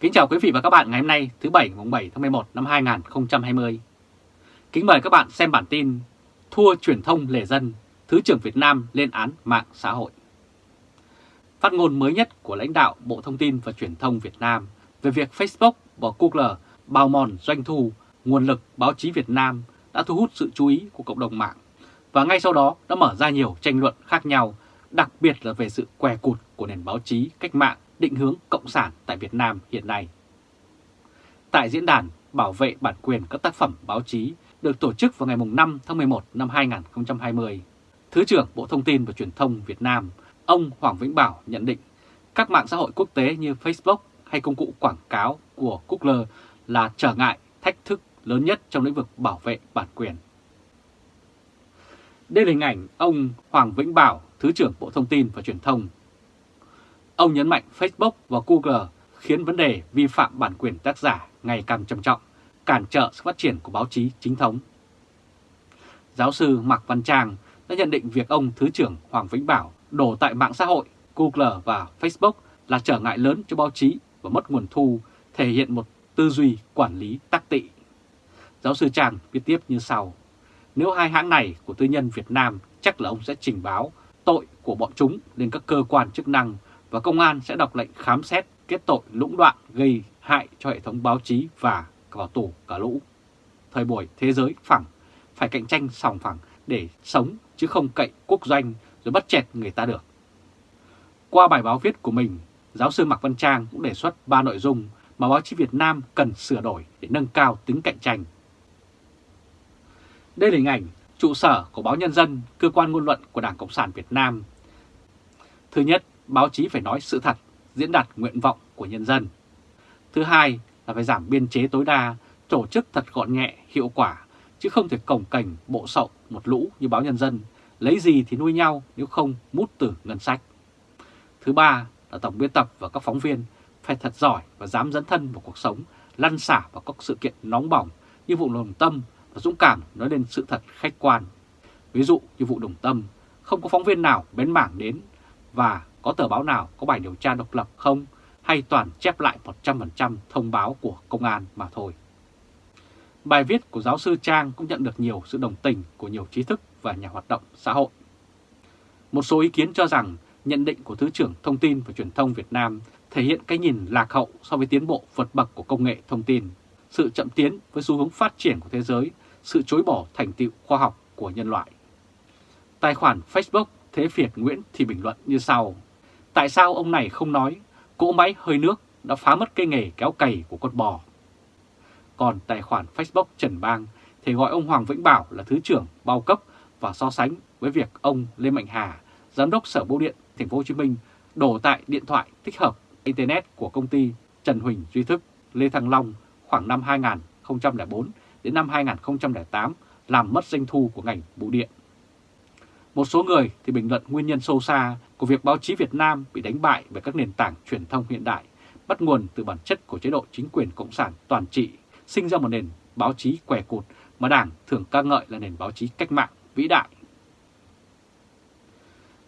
Kính chào quý vị và các bạn ngày hôm nay thứ Bảy mùng 7 tháng 11 năm 2020. Kính mời các bạn xem bản tin Thua truyền thông lề dân, Thứ trưởng Việt Nam lên án mạng xã hội. Phát ngôn mới nhất của lãnh đạo Bộ Thông tin và Truyền thông Việt Nam về việc Facebook và Google bào mòn doanh thu, nguồn lực báo chí Việt Nam đã thu hút sự chú ý của cộng đồng mạng và ngay sau đó đã mở ra nhiều tranh luận khác nhau, đặc biệt là về sự què cụt của nền báo chí cách mạng định hướng cộng sản tại Việt Nam hiện nay. Tại diễn đàn bảo vệ bản quyền các tác phẩm báo chí được tổ chức vào ngày 5 tháng 11 năm 2020, Thứ trưởng Bộ Thông tin và Truyền thông Việt Nam, ông Hoàng Vĩnh Bảo nhận định các mạng xã hội quốc tế như Facebook hay công cụ quảng cáo của Google là trở ngại, thách thức lớn nhất trong lĩnh vực bảo vệ bản quyền. Đây là hình ảnh ông Hoàng Vĩnh Bảo, Thứ trưởng Bộ Thông tin và Truyền thông. Ông nhấn mạnh Facebook và Google khiến vấn đề vi phạm bản quyền tác giả ngày càng trầm trọng, cản trở sự phát triển của báo chí chính thống. Giáo sư Mạc Văn Trang đã nhận định việc ông Thứ trưởng Hoàng Vĩnh Bảo đổ tại mạng xã hội Google và Facebook là trở ngại lớn cho báo chí và mất nguồn thu, thể hiện một tư duy quản lý tắc tị. Giáo sư Trang viết tiếp như sau. Nếu hai hãng này của tư nhân Việt Nam chắc là ông sẽ trình báo tội của bọn chúng lên các cơ quan chức năng và công an sẽ đọc lệnh khám xét kết tội lũng đoạn gây hại cho hệ thống báo chí và vào tù cả lũ. Thời buổi thế giới phẳng, phải cạnh tranh sòng phẳng để sống chứ không cậy quốc doanh rồi bắt chẹt người ta được. Qua bài báo viết của mình, giáo sư Mạc Văn Trang cũng đề xuất ba nội dung mà báo chí Việt Nam cần sửa đổi để nâng cao tính cạnh tranh. Đây là hình ảnh trụ sở của báo Nhân dân, cơ quan ngôn luận của Đảng Cộng sản Việt Nam. Thứ nhất, báo chí phải nói sự thật, diễn đạt nguyện vọng của nhân dân. Thứ hai là phải giảm biên chế tối đa, tổ chức thật gọn nhẹ, hiệu quả, chứ không thể cổng cảnh bộ sậu một lũ như báo Nhân dân, lấy gì thì nuôi nhau nếu không mút từ ngân sách. Thứ ba là tổng biên tập và các phóng viên phải thật giỏi và dám dẫn thân vào cuộc sống, lăn xả vào các sự kiện nóng bỏng như vụ đồng tâm và dũng cảm nói lên sự thật khách quan. Ví dụ như vụ đồng tâm, không có phóng viên nào bén mảng đến và có tờ báo nào có bài điều tra độc lập không hay toàn chép lại 100% thông báo của công an mà thôi. Bài viết của giáo sư Trang cũng nhận được nhiều sự đồng tình của nhiều trí thức và nhà hoạt động xã hội. Một số ý kiến cho rằng nhận định của Thứ trưởng Thông tin và Truyền thông Việt Nam thể hiện cái nhìn lạc hậu so với tiến bộ vượt bậc của công nghệ thông tin, sự chậm tiến với xu hướng phát triển của thế giới, sự chối bỏ thành tựu khoa học của nhân loại. Tài khoản Facebook Thế Việt Nguyễn thì bình luận như sau. Tại sao ông này không nói cỗ máy hơi nước đã phá mất cây nghề kéo cày của con bò? Còn tài khoản Facebook Trần Bang thì gọi ông Hoàng Vĩnh Bảo là Thứ trưởng bao cấp và so sánh với việc ông Lê Mạnh Hà, Giám đốc Sở Bưu điện Thành phố Hồ Chí Minh đổ tại điện thoại tích hợp Internet của công ty Trần Huỳnh Duy Thức, Lê Thăng Long khoảng năm 2004 đến năm 2008 làm mất doanh thu của ngành bưu điện. Một số người thì bình luận nguyên nhân sâu xa của việc báo chí Việt Nam bị đánh bại bởi các nền tảng truyền thông hiện đại, bắt nguồn từ bản chất của chế độ chính quyền cộng sản toàn trị, sinh ra một nền báo chí què cụt mà Đảng thường ca ngợi là nền báo chí cách mạng vĩ đại.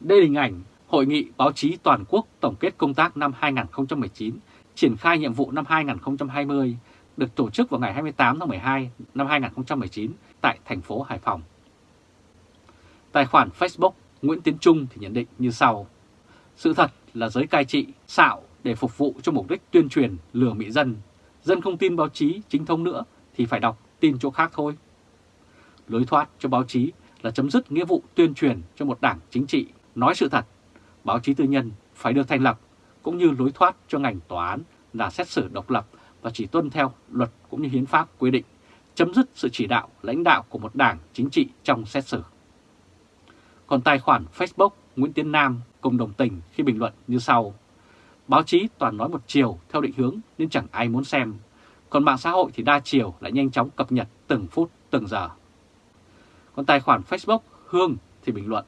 Đây là hình ảnh Hội nghị báo chí toàn quốc tổng kết công tác năm 2019, triển khai nhiệm vụ năm 2020 được tổ chức vào ngày 28 tháng 12 năm 2019 tại thành phố Hải Phòng. Tài khoản Facebook Nguyễn Tiến Trung thì nhận định như sau. Sự thật là giới cai trị, xạo để phục vụ cho mục đích tuyên truyền lừa mỹ dân. Dân không tin báo chí chính thống nữa thì phải đọc tin chỗ khác thôi. Lối thoát cho báo chí là chấm dứt nghĩa vụ tuyên truyền cho một đảng chính trị nói sự thật. Báo chí tư nhân phải được thành lập, cũng như lối thoát cho ngành tòa án là xét xử độc lập và chỉ tuân theo luật cũng như hiến pháp quy định, chấm dứt sự chỉ đạo lãnh đạo của một đảng chính trị trong xét xử. Còn tài khoản Facebook Nguyễn Tiến Nam cùng đồng tình khi bình luận như sau. Báo chí toàn nói một chiều theo định hướng nên chẳng ai muốn xem. Còn mạng xã hội thì đa chiều lại nhanh chóng cập nhật từng phút từng giờ. Còn tài khoản Facebook Hương thì bình luận.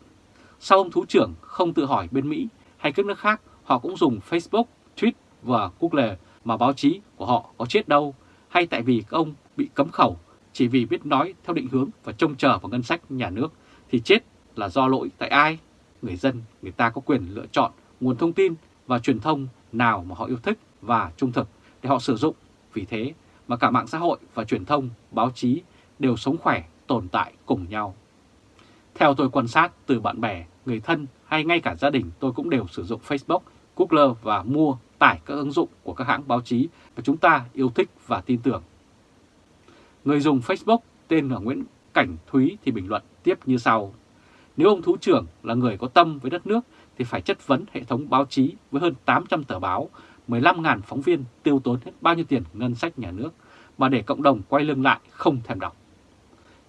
Sao ông Thú trưởng không tự hỏi bên Mỹ hay các nước khác họ cũng dùng Facebook, Twitter và Google mà báo chí của họ có chết đâu hay tại vì các ông bị cấm khẩu chỉ vì biết nói theo định hướng và trông chờ vào ngân sách nhà nước thì chết là do lỗi tại ai? Người dân, người ta có quyền lựa chọn nguồn thông tin và truyền thông nào mà họ yêu thích và trung thực để họ sử dụng. Vì thế mà cả mạng xã hội và truyền thông, báo chí đều sống khỏe, tồn tại cùng nhau. Theo tôi quan sát từ bạn bè, người thân hay ngay cả gia đình tôi cũng đều sử dụng Facebook, Google và mua tải các ứng dụng của các hãng báo chí mà chúng ta yêu thích và tin tưởng. Người dùng Facebook tên là Nguyễn Cảnh Thúy thì bình luận tiếp như sau. Nếu ông Thủ trưởng là người có tâm với đất nước thì phải chất vấn hệ thống báo chí với hơn 800 tờ báo, 15.000 phóng viên tiêu tốn hết bao nhiêu tiền ngân sách nhà nước mà để cộng đồng quay lưng lại không thèm đọc.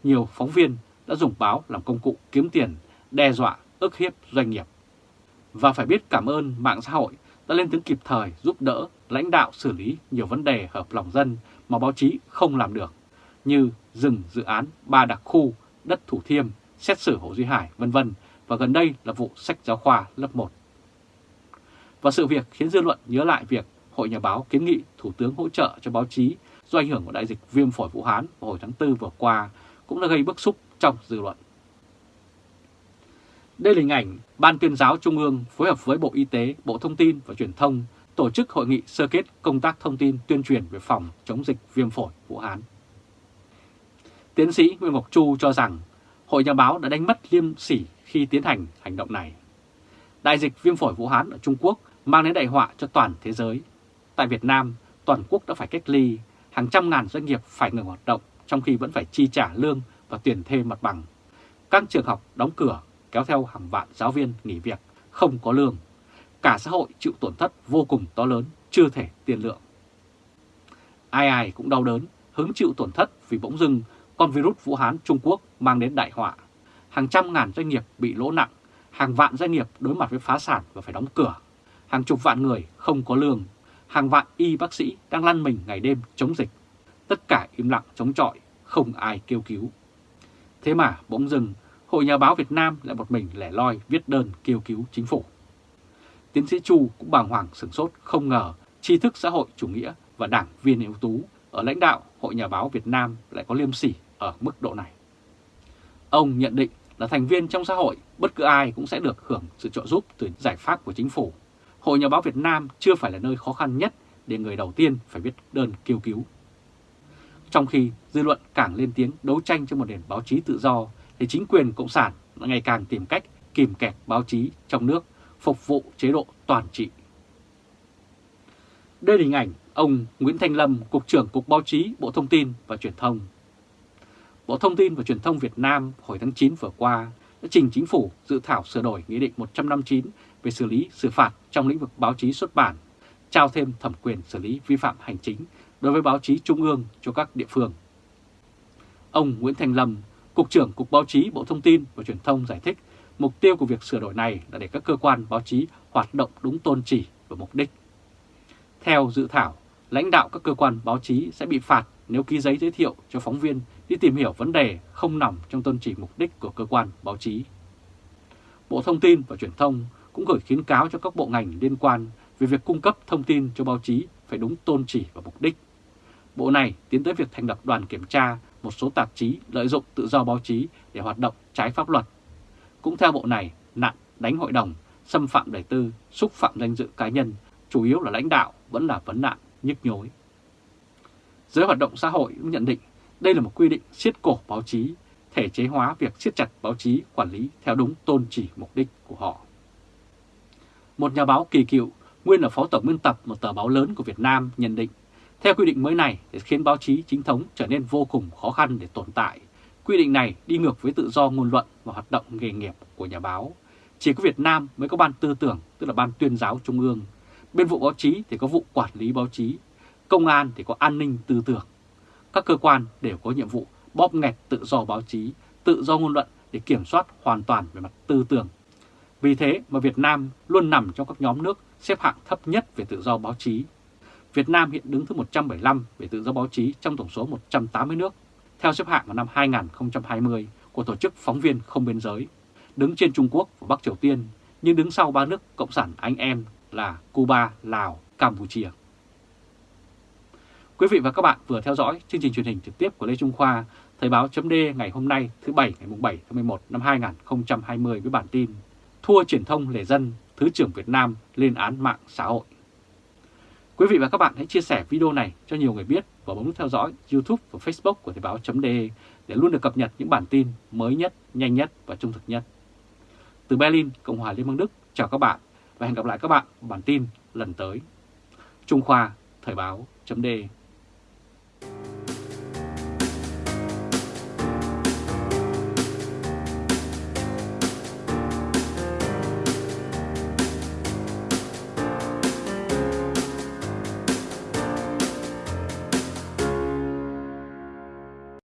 Nhiều phóng viên đã dùng báo làm công cụ kiếm tiền, đe dọa, ức hiếp doanh nghiệp. Và phải biết cảm ơn mạng xã hội đã lên tiếng kịp thời giúp đỡ lãnh đạo xử lý nhiều vấn đề hợp lòng dân mà báo chí không làm được, như dừng dự án ba đặc khu, đất Thủ Thiêm, xét xử Hồ Duy Hải, vân vân và gần đây là vụ sách giáo khoa lớp 1. Và sự việc khiến dư luận nhớ lại việc Hội Nhà báo kiến nghị Thủ tướng hỗ trợ cho báo chí do ảnh hưởng của đại dịch viêm phổi Vũ Hán vào hồi tháng 4 vừa qua cũng đã gây bức xúc trong dư luận. Đây là hình ảnh Ban tuyên giáo Trung ương phối hợp với Bộ Y tế, Bộ Thông tin và Truyền thông tổ chức hội nghị sơ kết công tác thông tin tuyên truyền về phòng chống dịch viêm phổi Vũ Hán. Tiến sĩ Nguyễn Ngọc Chu cho rằng Hội Nhà báo đã đánh mất liêm sỉ khi tiến hành hành động này. Đại dịch viêm phổi Vũ Hán ở Trung Quốc mang đến đại họa cho toàn thế giới. Tại Việt Nam, toàn quốc đã phải cách ly, hàng trăm ngàn doanh nghiệp phải ngừng hoạt động trong khi vẫn phải chi trả lương và tiền thêm mặt bằng. Các trường học đóng cửa kéo theo hàng vạn giáo viên nghỉ việc, không có lương. Cả xã hội chịu tổn thất vô cùng to lớn, chưa thể tiền lượng. Ai ai cũng đau đớn, hứng chịu tổn thất vì bỗng dưng con virus Vũ Hán Trung Quốc mang đến đại họa. Hàng trăm ngàn doanh nghiệp bị lỗ nặng, hàng vạn doanh nghiệp đối mặt với phá sản và phải đóng cửa. Hàng chục vạn người không có lương, hàng vạn y bác sĩ đang lăn mình ngày đêm chống dịch. Tất cả im lặng chống chọi, không ai kêu cứu. Thế mà bỗng dừng Hội Nhà báo Việt Nam lại một mình lẻ loi viết đơn kêu cứu chính phủ. Tiến sĩ Chu cũng bàng hoàng sửng sốt không ngờ tri thức xã hội chủ nghĩa và đảng viên ưu tú ở lãnh đạo Hội Nhà báo Việt Nam lại có liêm sỉ ở mức độ này. Ông nhận định là thành viên trong xã hội, bất cứ ai cũng sẽ được hưởng sự trợ giúp từ giải pháp của chính phủ. Hội Nhà báo Việt Nam chưa phải là nơi khó khăn nhất để người đầu tiên phải viết đơn kêu cứu. Trong khi dư luận càng lên tiếng đấu tranh cho một nền báo chí tự do, thì chính quyền Cộng sản ngày càng tìm cách kìm kẹp báo chí trong nước phục vụ chế độ toàn trị. Đây là hình ảnh ông Nguyễn Thanh Lâm, Cục trưởng Cục Báo chí Bộ Thông tin và Truyền thông. Bộ Thông tin và Truyền thông Việt Nam hồi tháng 9 vừa qua đã trình chính phủ dự thảo sửa đổi Nghị định 159 về xử lý xử phạt trong lĩnh vực báo chí xuất bản, trao thêm thẩm quyền xử lý vi phạm hành chính đối với báo chí trung ương cho các địa phương. Ông Nguyễn Thành Lâm, Cục trưởng Cục Báo chí Bộ Thông tin và Truyền thông giải thích mục tiêu của việc sửa đổi này là để các cơ quan báo chí hoạt động đúng tôn chỉ và mục đích. Theo dự thảo, lãnh đạo các cơ quan báo chí sẽ bị phạt nếu ký giấy giới thiệu cho phóng viên đi tìm hiểu vấn đề không nằm trong tôn chỉ mục đích của cơ quan báo chí. Bộ Thông tin và Truyền thông cũng gửi khuyến cáo cho các bộ ngành liên quan về việc cung cấp thông tin cho báo chí phải đúng tôn chỉ và mục đích. Bộ này tiến tới việc thành lập đoàn kiểm tra một số tạp chí lợi dụng tự do báo chí để hoạt động trái pháp luật. Cũng theo bộ này, nạn đánh hội đồng, xâm phạm đời tư, xúc phạm danh dự cá nhân, chủ yếu là lãnh đạo vẫn là vấn nạn nhức nhối. Giới hoạt động xã hội cũng nhận định đây là một quy định siết cổ báo chí, thể chế hóa việc siết chặt báo chí quản lý theo đúng tôn chỉ mục đích của họ. Một nhà báo kỳ cựu, nguyên là phó tổng biên tập một tờ báo lớn của Việt Nam nhận định, theo quy định mới này để khiến báo chí chính thống trở nên vô cùng khó khăn để tồn tại. Quy định này đi ngược với tự do ngôn luận và hoạt động nghề nghiệp của nhà báo. Chỉ có Việt Nam mới có ban tư tưởng, tức là ban tuyên giáo trung ương. Bên vụ báo chí thì có vụ quản lý báo chí, công an thì có an ninh tư tưởng. Các cơ quan đều có nhiệm vụ bóp nghẹt tự do báo chí, tự do ngôn luận để kiểm soát hoàn toàn về mặt tư tưởng. Vì thế mà Việt Nam luôn nằm trong các nhóm nước xếp hạng thấp nhất về tự do báo chí. Việt Nam hiện đứng thứ 175 về tự do báo chí trong tổng số 180 nước, theo xếp hạng vào năm 2020 của Tổ chức Phóng viên Không Biên Giới, đứng trên Trung Quốc và Bắc Triều Tiên, nhưng đứng sau ba nước Cộng sản anh em là Cuba, Lào, Campuchia. Quý vị và các bạn vừa theo dõi chương trình truyền hình trực tiếp của Lê Trung Khoa, Thời báo chấm ngày hôm nay thứ Bảy ngày 7 tháng 11 năm 2020 với bản tin Thua truyền thông lề dân, Thứ trưởng Việt Nam lên án mạng xã hội. Quý vị và các bạn hãy chia sẻ video này cho nhiều người biết và bấm nút theo dõi YouTube và Facebook của Thời báo.de để luôn được cập nhật những bản tin mới nhất, nhanh nhất và trung thực nhất. Từ Berlin, Cộng hòa Liên bang Đức, chào các bạn và hẹn gặp lại các bạn bản tin lần tới. Trung Khoa, Thời báo.de